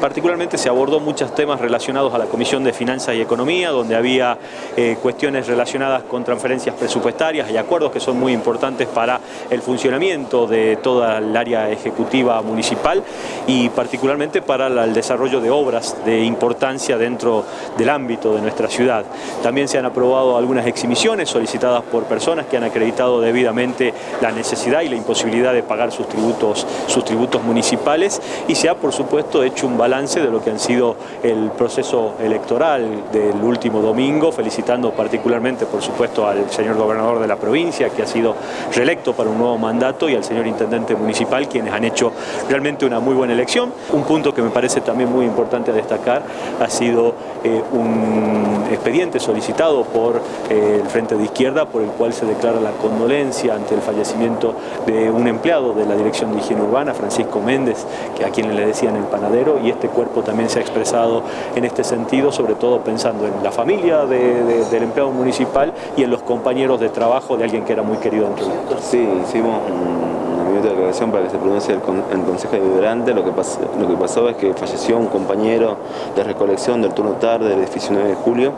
particularmente se abordó muchos temas relacionados a la Comisión de Finanzas y Economía, donde había eh, cuestiones relacionadas con transferencias presupuestarias y acuerdos que son muy importantes para el funcionamiento de toda el área ejecutiva municipal y particularmente para el desarrollo de obras de importancia dentro del ámbito de nuestra ciudad. También se han aprobado algunas exhibiciones solicitadas por personas que han acreditado debidamente la necesidad y la imposibilidad de pagar sus tributos, sus tributos municipales y se ha por supuesto hecho un balance de lo que han sido el proceso electoral del último domingo, felicitando particularmente por supuesto al señor gobernador de la provincia que ha sido reelecto para un nuevo mandato y al señor intendente municipal quienes han hecho realmente una muy buena elección. Un punto que me parece también muy importante destacar ha sido eh, un expediente solicitado por eh, el Frente de Izquierda por el cual se declara la condolencia ante el fallecimiento de un empleado de la Dirección de Higiene Urbana, Francisco Méndez, que a quien le decían el panadero, y este cuerpo también se ha expresado en este sentido, sobre todo pensando en la familia del empleado municipal y en los compañeros de trabajo de alguien que era muy querido entre nosotros. Sí, hicimos un minuto de declaración para que se pronuncie el, Consejo Deliberante. Lo lo que pasó es que falleció un compañero de recolección del turno tarde del edificio 9 de julio,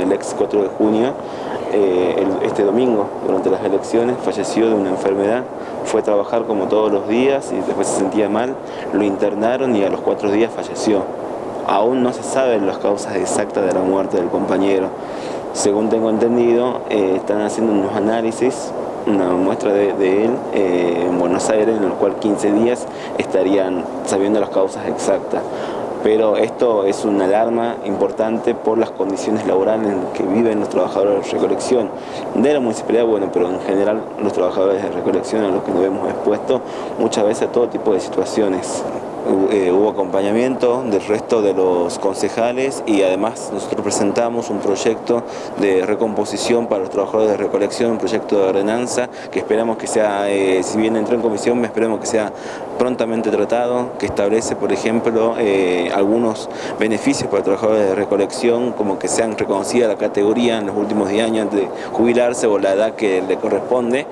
el ex 4 de junio, eh, este domingo, durante las elecciones, falleció de una enfermedad, fue a trabajar como todos los días y después se sentía mal, lo internaron y a los cuatro días falleció. Aún no se saben las causas exactas de la muerte del compañero. Según tengo entendido, eh, están haciendo unos análisis, una muestra de, él eh, en Buenos Aires, en el cual 15 días estarían sabiendo las causas exactas pero esto es una alarma importante por las condiciones laborales en que viven los trabajadores de recolección de la municipalidad, bueno, pero en general los trabajadores de recolección a los que nos vemos expuestos muchas veces a todo tipo de situaciones. Eh, hubo acompañamiento del resto de los concejales y además nosotros presentamos un proyecto de recomposición para los trabajadores de recolección, un proyecto de ordenanza que esperamos que sea, eh, si bien entró en comisión, esperemos que sea prontamente tratado, que establece, por ejemplo, eh, algunos beneficios para trabajadores de recolección, como que sean reconocida la categoría en los últimos 10 años de jubilarse o la edad que le corresponde,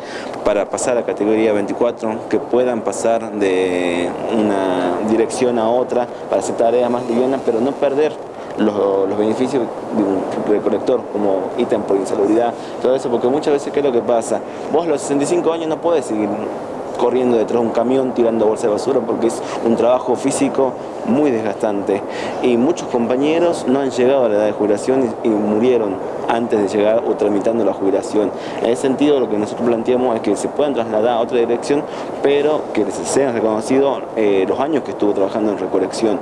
para pasar a categoría 24, que puedan pasar de una dirección a otra para hacer tareas más livianas, pero no perder los, beneficios de un recolector como ítem por insalubridad, todo eso, porque muchas veces ¿qué es lo que pasa? Vos a los 65 años no podés seguir corriendo detrás de un camión tirando bolsa de basura porque es un trabajo físico muy desgastante y muchos compañeros no han llegado a la edad de jubilación y, murieron antes de llegar o tramitando la jubilación. En ese sentido lo que nosotros planteamos es que se puedan trasladar a otra dirección pero que se sean reconocidos eh, los años que estuvo trabajando en recolección.